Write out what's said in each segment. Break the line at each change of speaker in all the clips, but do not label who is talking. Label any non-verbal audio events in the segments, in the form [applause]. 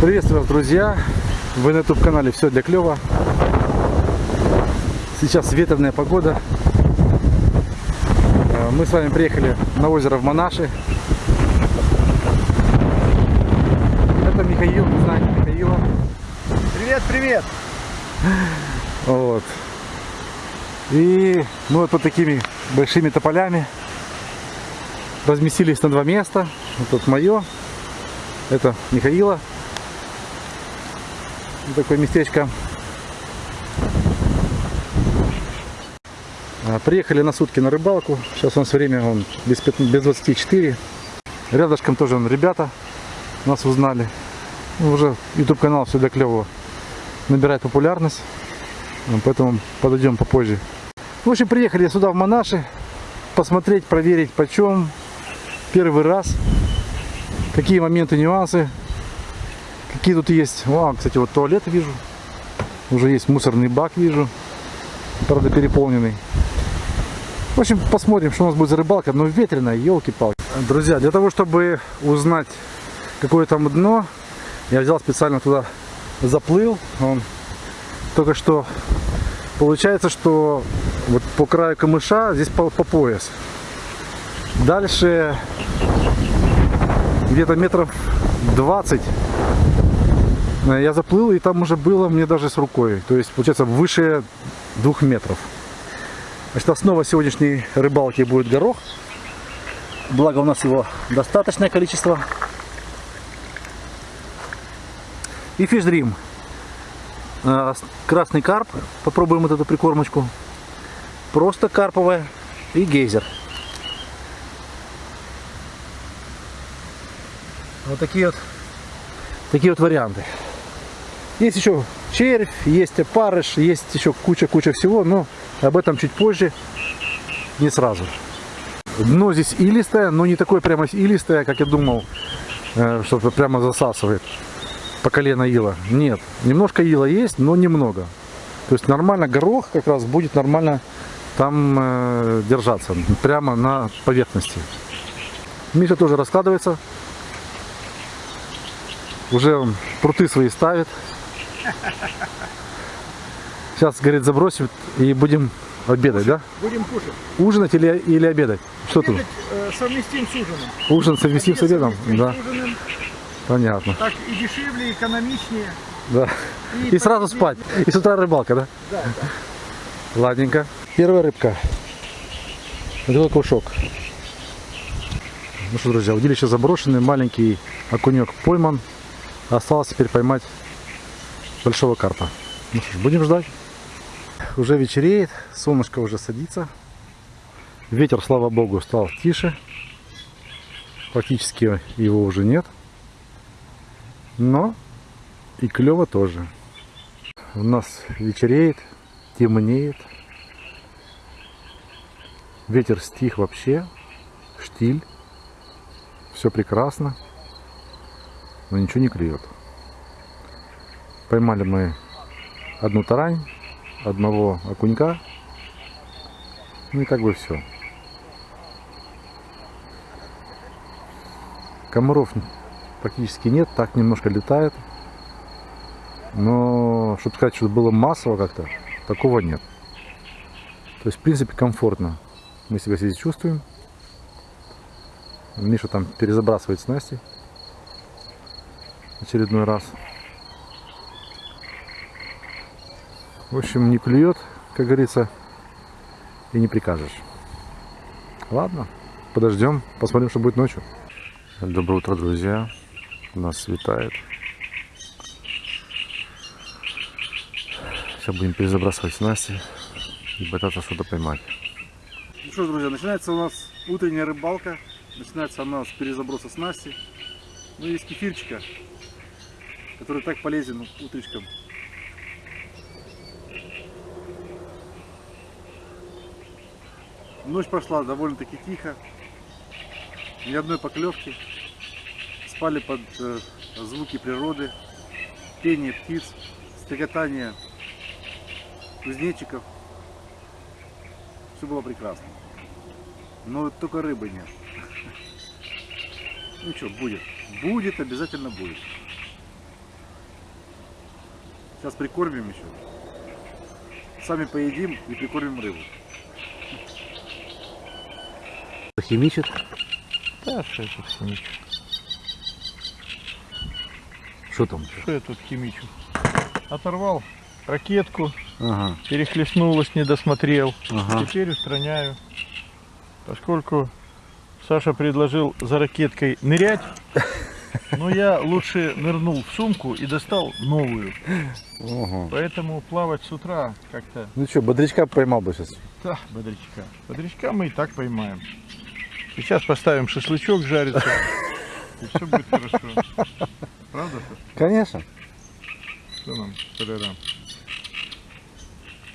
Приветствую вас, друзья! Вы на YouTube канале Все для клёва. Сейчас ветреная погода. Э, Мы с вами приехали на озеро в Монаши. Это Михаил, вы знаете Михаила.
Привет, привет!
Вот. И мы вот под такими большими тополями разместились на два места. Вот тут мое, это Михаила. Такое местечко. А, Приехали на сутки на рыбалку. Сейчас у нас время он без, без 24. Рядышком тоже он, ребята нас узнали. Ну, Уже YouTube канал все для клевого набирает популярность. Ну, Поэтому подойдем попозже. В общем, приехали сюда в Монаши. Посмотреть, проверить почем. Первый раз. Какие моменты, нюансы. Какие тут есть. О, кстати, вот туалет вижу. Уже есть мусорный бак, вижу. Правда, переполненный. В общем, посмотрим, что у нас будет за рыбалка. Но ветреная, елки-палки. Друзья, для того, чтобы узнать, какое там дно, я взял специально туда, заплыл. Он только что получается, что вот по краю камыша здесь по, по пояс. Дальше где-то метров 20 э, я заплыл, и там уже было мне даже с рукой. То есть, получается, выше двух метров. Значит, основа сегодняшней рыбалки будет горох. Благо у нас его достаточное количество. И фишдрим. Э, Красный карп. Попробуем вот эту прикормочку. Просто карповая. И гейзер. Вот такие вот, такие вот варианты. Есть еще червь, есть опарыш, есть еще куча-куча всего, но об этом чуть позже, не сразу. Дно здесь илистое, но не такое прямо илистое, как я думал, э, что прямо засасывает по колено ила. Нет, немножко ила есть, но немного. То есть нормально горох как раз будет нормально там э, держаться, прямо на поверхности. Миша тоже раскладывается. Уже он пруты свои ставит. Сейчас, говорит, забросим и будем обедать, да?
Будем кушать.
Ужинать или, или обедать? Что тут?
Обедать, э, совместим с ужином.
Ужин совместим с обедом?
Совместим
Да,
с ужином.
понятно.
Так и дешевле, экономичнее.
Да. И сразу спать. И с утра рыбалка, да?
Да,
Ладненько. Первая рыбка. Такой кушок. Ну что, друзья, удилище заброшенный, маленький окунек пойман. Осталось теперь поймать большого карпа. Ну что ж, будем ждать. Уже вечереет, солнышко уже садится. Ветер, слава богу, стал тише. Практически его уже нет. Но и клево тоже. У нас вечереет, темнеет. Ветер стих вообще. Штиль. Все прекрасно. Но ничего не клюет. Поймали мы одну тарань, одного окунька. Ну и как бы все. Комаров практически нет, так немножко летает. Но, чтобы сказать, что было массово как-то, такого нет. То есть, в принципе, комфортно. Мы себя здесь чувствуем. Миша там перезабрасывает снасти. Очередной раз. В общем, не клюет, как говорится, и не прикажешь. Ладно, подождем, посмотрим, что будет ночью. Доброе утро, друзья. У нас светает. Сейчас будем перезабрасывать снасти и пытаться что-то поймать. Ну что, друзья, начинается у нас утренняя рыбалка. Начинается она с перезаброса снасти. Ну и с кефирчика, который так полезен утречком. Ночь прошла довольно-таки тихо. Ни одной поклевки. Спали под э, звуки природы, пение птиц, стрекотание кузнечиков. Все было прекрасно. Но только рыбы нет. [laughs] Ну что, будет. Будет, обязательно будет. Сейчас прикормим еще. Сами поедим и прикормим рыбу. Химичит.
Да, что я тут химичу?
Что там?
Что я тут химичу? Оторвал ракетку,
Ага,
перехлестнулась, не досмотрел.
ага.
Теперь устраняю. Поскольку Саша предложил за ракеткой нырять, но я лучше нырнул в сумку и достал новую.
Ага.
Поэтому плавать с утра как-то...
Ну что, бодрячка поймал бы сейчас.
Да, бодрячка. Бодрячка мы и так поймаем. Сейчас поставим шашлычок жариться. И все будет хорошо. Правда, Саша?
Конечно.
Что нам, солярам?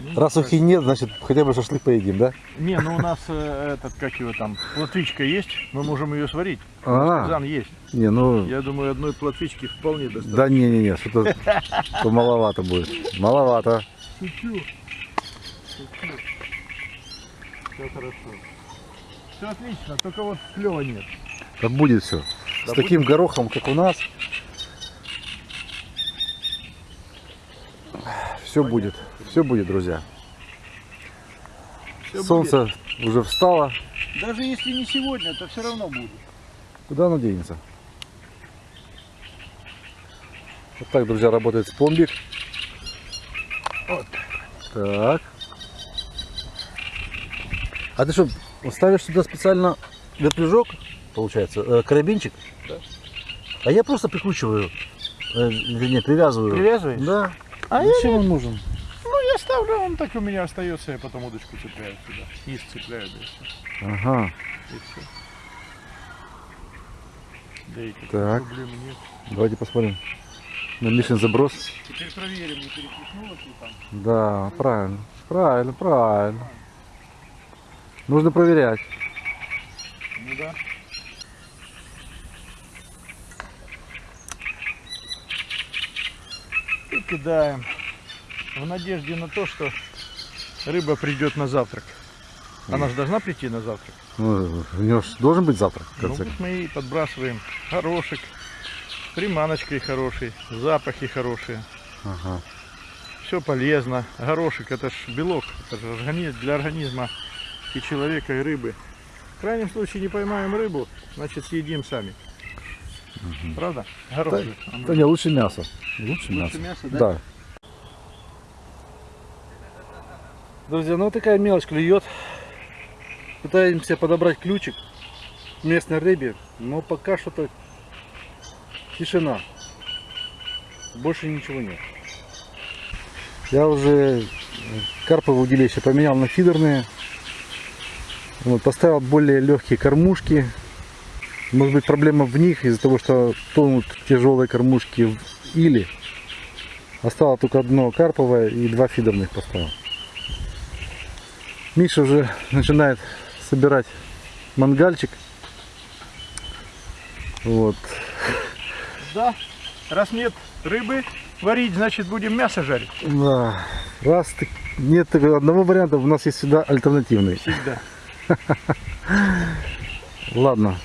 Ну,
Раз ухи нет, значит хотя бы шашлык поедим, да?
Не, ну у нас э, этот, как его там, плотвичка есть, мы можем ее сварить.
А,
Казан есть.
не, ну,
Я думаю, одной плотвички вполне достаточно.
да не-не-не, что-то то маловато будет. Маловато.
Шучу. Шучу. Все хорошо. Все отлично, только вот клева нет.
Да будет все. С
Да
таким горохом, как у нас, все будет. Все будет, друзья.
Всё
Солнце уже встало.
будет. Даже если не сегодня, то все равно будет.
Куда оно денется? Вот так, друзья, работает пломбик.
Вот.
Так. А ты что, ставишь сюда специально вертлюжок, получается, э, карабинчик?
Да.
А я просто прикручиваю, э, вернее, привязываю.
Привязываешь?
Да.
А я
Зачем он нужен?
Ставлю, он так у меня остается, я потом удочку цепляю сюда. Низ цепляю, да и все.
Ага.
И все. Да и
Так.
проблем нет.
Давайте посмотрим. На Мишин заброс.
Теперь проверим, не перекликнулось ли там.
Да, правильно. Правильно, правильно. Нужно проверять.
Ну да. И кидаем. В надежде на то, что рыба придет на завтрак. Она же должна прийти на завтрак.
Ну, у него ж должен быть завтрак, в
Ну, вот мы и подбрасываем горошек, приманочкой хороший, запахи хорошие.
Ага.
Все полезно. Горошек это ж белок, это же органи- для организма и человека, и рыбы. В крайнем случае не поймаем рыбу, значит съедим сами. Правда? Горошек. он
Да не, лучше мясо. Лучше,
Лучше
мясо.
мясо, да?
Да. Друзья, ну такая мелочь клюет. Пытаемся подобрать ключик местной рыбе, но пока что-то тишина. Больше ничего нет. Я уже карповые удилища поменял на фидерные. Вот, поставил более легкие кормушки. Может быть проблема в них из-за того, что тонут тяжелые кормушки в или. Осталось только одно карповое и два фидерных поставил. Миша уже начинает собирать мангальчик. Вот.
Да. Раз нет рыбы варить, значит будем мясо жарить.
Да. Раз так- нет одного варианта, у нас есть всегда альтернативный.
Всегда. [laughs]
Ладно.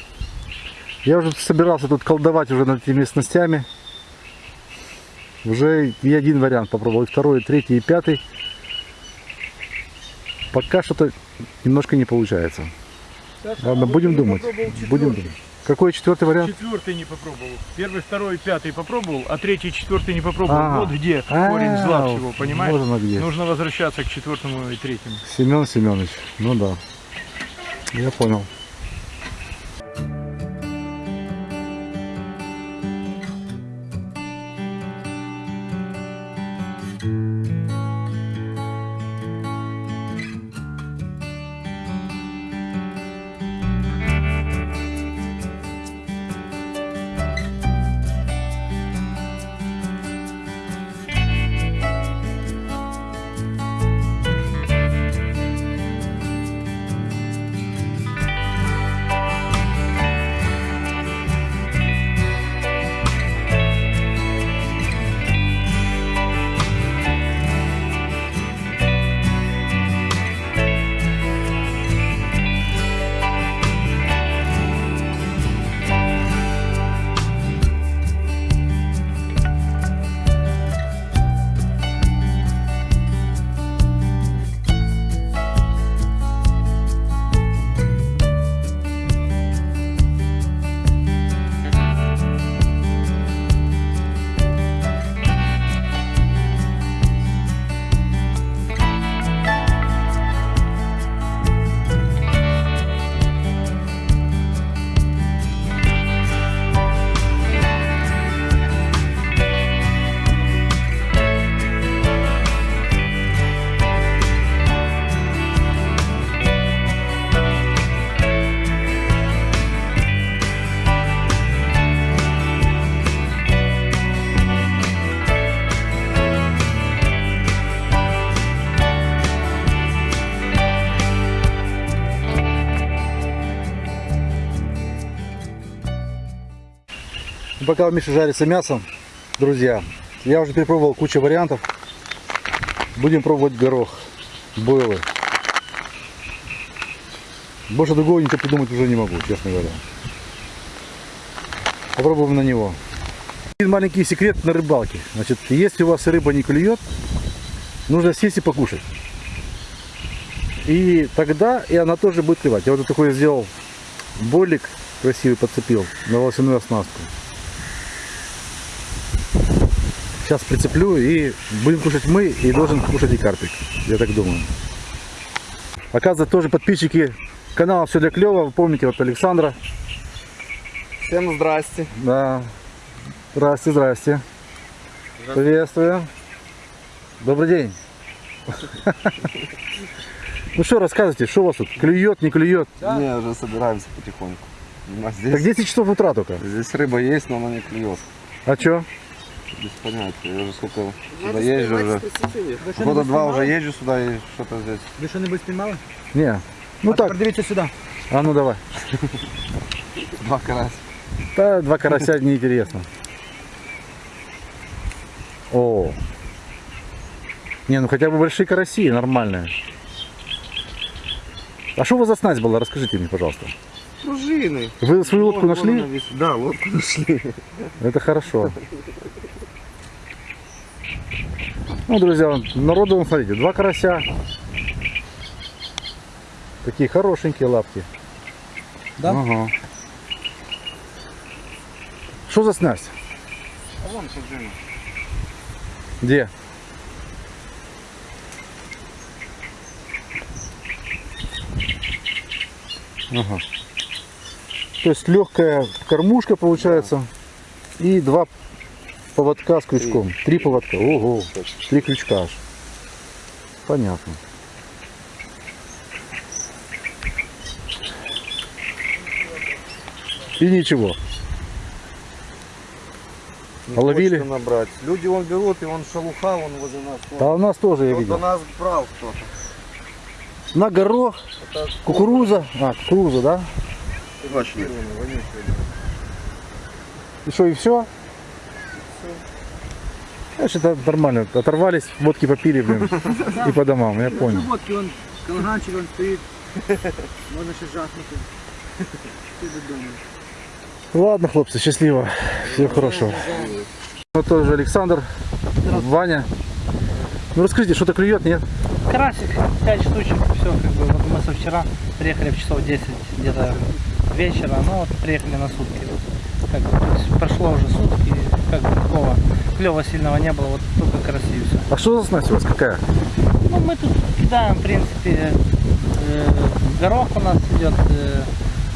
Я уже собирался тут колдовать уже над этими снастями. Уже и один вариант попробовал, и второй, и третий, и пятый. Пока что-то немножко не получается.
Саша,
Ладно,
а
будем думать. Будем думать. Какой четвертый вариант?
Четвертый не попробовал. Первый, второй, пятый попробовал, а третий, четвертый не попробовал.
А.
Вот где корень зла
А,
всего, понимаешь?
Где.
Нужно возвращаться к четвертому и третьему.
Семен Семенович. Ну да. Я понял. Пока у Миши жарится мясо, друзья, я уже перепробовал кучу вариантов. Будем пробовать горох, бойлы. Больше другого ничего придумать уже не могу, честно говоря. Попробуем на него. Один маленький секрет на рыбалке. Значит, если у вас рыба не клюет, нужно сесть и покушать. И тогда и она тоже будет клевать. Я вот такой сделал болик красивый подцепил на волосяную оснастку. Сейчас прицеплю и будем кушать мы, и должен кушать и карпик. Я так думаю. Оказывается, тоже подписчики канала Все для клёва. Вы помните, вот Александра.
Всем здрасте.
Да. Здрасте, здрасте. Приветствую. Добрый день. Ну что, рассказывайте, что у вас тут? Клюет, не клюет?
Не, уже собираемся потихоньку. А
Так
здесь,
10 часов утра только.
здесь рыба есть, но она не клюет.
А что?
Без понятия. Я уже сколько сюда езжу уже. Года два уже езжу сюда и что-то здесь.
Ви що-небудь спіймали?
Не. Ну
а
так,
тепер дивіться сюди.
а ну давай. [laughs]
Два карась.
Да, два карася неинтересно. О. Не, ну хотя бы большие караси, нормальные. А что у вас за снасть была? Расскажите мне, пожалуйста.
Пружины.
Вы свою лодку нашли?
Да, лодку [laughs] нашли.
Это хорошо. Ну, друзья, народу, вон, смотрите, два карася. Такие хорошенькие лапки.
Да?
Ага. Что за снасть?
А вон пружина.
Где? Ага. То есть легкая кормушка получается и два поводка с крючком. Три, поводка. Ого. Три крючка аж. Понятно. И ничего.
Не
А ловили?
набрать. Люди он берут, и он шалуха, он возле нас.
А у нас тоже я видел.
нас брал кто-то.
На горох,
Это
кукуруза. А, кукуруза, да?
Точно.
И что, и все? Значит, это нормально. Оторвались, водки попили, блин, и по домам, я понял.
Водки, вон, колганчик, он стоїть. Можна ще жахнути. Ти додому.
Ладно, хлопцы, счастливо. Всего хорошего. Вот тоже Александр, Ваня. Ну расскажите, что-то клюет, нет?
Карасик, 5 штучек, все, как бы, вот мы со вчера приехали в часов 10 где-то вечера, ну вот приехали на сутки. Вот, как прошло уже сутки, как бы такого клева сильного не было, вот только все.
А что за снасть у вас? Какая?
Ну мы тут кидаем, в принципе, э, горох у нас идет, э,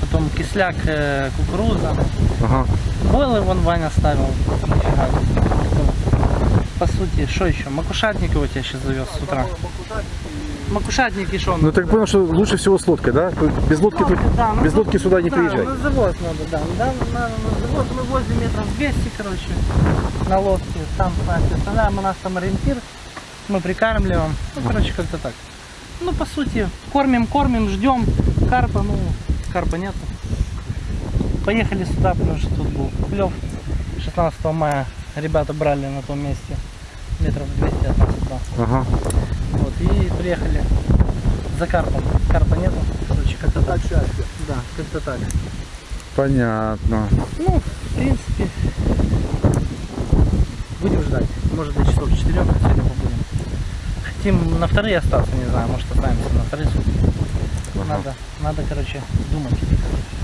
потом кисляк, э, кукуруза.
Ага.
Бойлы вон Ваня ставил, нифига. По сути, что еще? Макушатник его тебя сейчас завез с утра. Макушатник и что?
Ну так понял, что лучше всего с лодкой, да? Без лодки, тут,
Да, ну,
без лодки сюда не
да,
приезжай.
на завоз надо, да. да на, на завоз мы возле метров 200, короче, на лодке. Там, знаете, оставляем, у нас там ориентир, мы прикармливаем. Ну, короче, как-то так. Ну, по сути, кормим, кормим, ждем карпа, ну, карпа нету. Поехали сюда, потому что тут был клев. 16 мая ребята брали на том месте метров 200 от нас туда.
Ага.
И приехали за карпом. Карпа нету. Короче, как-то так. Да, как-то так.
Понятно.
Ну, в принципе, будем ждать. Может до часов 4 сегодня побудем. Хотим на вторые остаться, не знаю, может останемся на вторые сутки. Надо, надо, короче, думать.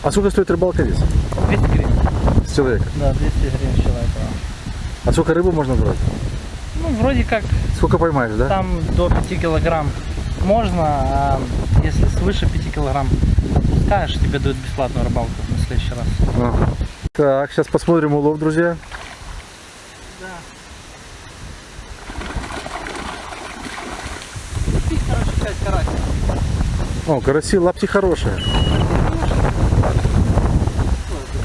А сколько стоит рыбалка здесь?
200 гривен.
С человека?
Да, 200 гривен с человека.
А сколько рыбы можно брать?
Ну, вроде как
Сколько поймаешь, да?
там до 5 килограмм можно, а если свыше 5 килограмм пускаешь, тебе дают бесплатную рыбалку на следующий раз.
Ага. Так, сейчас посмотрим улов, друзья.
Короче, 5 карасиков.
О, караси, лапти хорошие.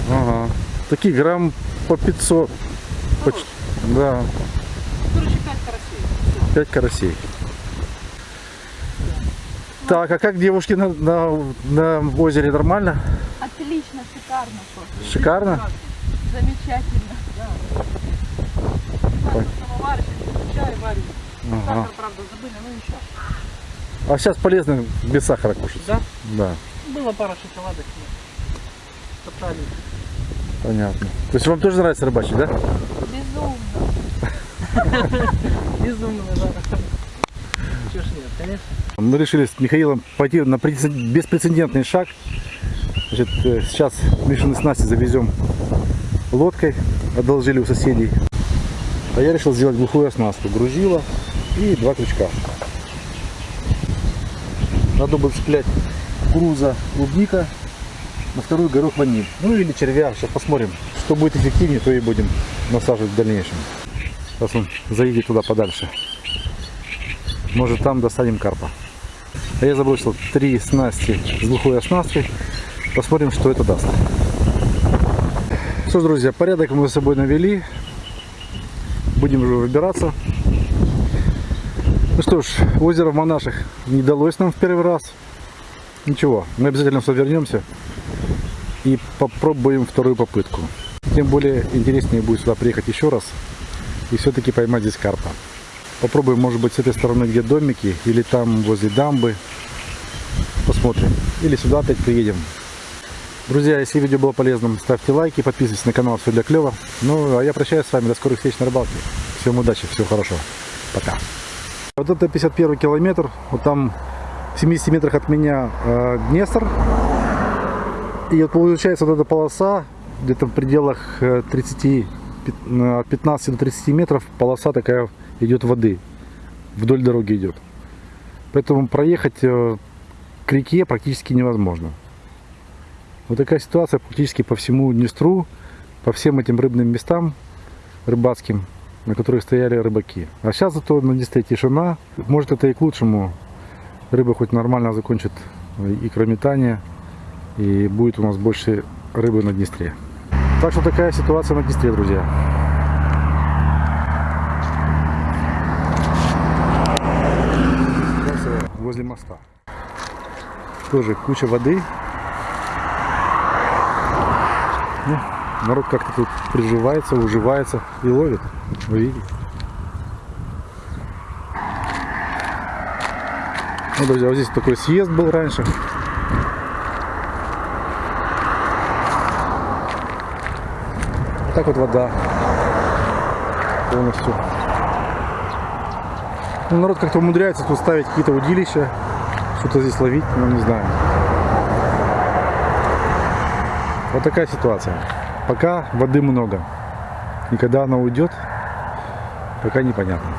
Ага. Такие грамм по 500. Поч- Да,
Короче, 5 карасей.
5 карасей. Так, а как девушки на, на, на озере нормально?
Отлично, шикарно просто.
Шикарно?
Замечательно.
Самовар, чай варим.
Ага.
Сахар, правда, забыли, но ничего.
А сейчас полезно без сахара кушать.
Да?
Да,
Было пара шоколадок. Топтали.
понятно. То есть вам тоже нравится рыбачить, да?
Безумно. [laughs]
Безумно, да. Чего ж нет, конечно.
Мы решили с Михаилом пойти на прецеден- беспрецедентный шаг. Значит, э, сейчас Мишины снасти завезем лодкой, одолжили у соседей. А я решил сделать глухую оснастку. Грузила и два крючка. Надо было цеплять груза клубника, на вторую горох ваниль. Ну или червя, сейчас посмотрим. Что будет эффективнее, то и будем насаживать в дальнейшем. Сейчас он заедет туда подальше. Может там достанем карпа. А я забросил три снасти с глухой оснасткой. Посмотрим, что это даст. Что ж, друзья, порядок мы с собой навели. Будем уже выбираться. Ну что ж, озеро в Монашах не далось нам в первый раз. Ничего, мы обязательно сюда вернемся и попробуем вторую попытку. Тем более интереснее будет сюда приехать еще раз и все-таки поймать здесь карпа. Попробуем, может быть, с этой стороны, где домики, или там возле дамбы. Посмотрим. Или сюда опять приедем. Друзья, если видео было полезным, ставьте лайки, подписывайтесь на канал «Все для клёва». Ну, а я прощаюсь с вами. До скорых встреч на рыбалке. Всем удачи, всего хорошего. Пока. Вот это 51 километр. Вот там в 70 метрах от меня э, Днестр. И вот получается вот эта полоса, где-то в пределах э, 30, пят- э, от 15 до 30 метров полоса такая идет воды. Вдоль дороги идет. Поэтому проехать э, к реке практически невозможно. Вот такая ситуация практически по всему Днестру, по всем этим рыбным местам рыбацким, на которых стояли рыбаки. А сейчас зато на Днестре тишина. Может это и к лучшему. Рыба хоть нормально закончит икрометание и будет у нас больше рыбы на Днестре. Так что такая ситуация на Днестре, друзья. Возле моста. Тоже куча воды. Ну, народ как-то тут приживается, уживается и ловит. Вы видите? Ну, друзья, вот здесь такой съезд был раньше. Так вот вода полностью. Ну, народ как-то умудряется тут ставить какие-то удилища, что-то здесь ловить, ну не знаю. Вот такая ситуация. Пока воды много. И когда она уйдет, пока непонятно.